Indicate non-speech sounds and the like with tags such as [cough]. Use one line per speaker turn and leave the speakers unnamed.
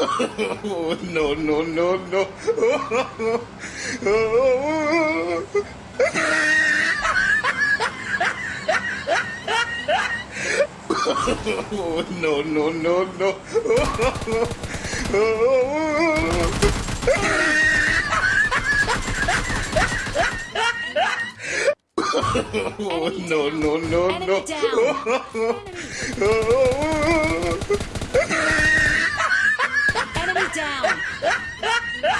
[laughs] no, no, no, no. [laughs] no, no, no, no. [laughs] no, no, no, no
down. [laughs]